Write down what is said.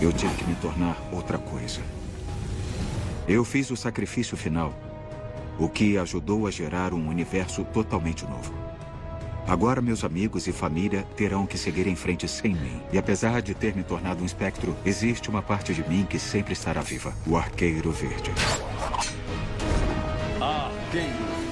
eu tive que me tornar outra coisa. Eu fiz o sacrifício final, o que ajudou a gerar um universo totalmente novo. Agora meus amigos e família terão que seguir em frente sem mim. E apesar de ter me tornado um espectro, existe uma parte de mim que sempre estará viva. O Arqueiro Verde. Arqueiro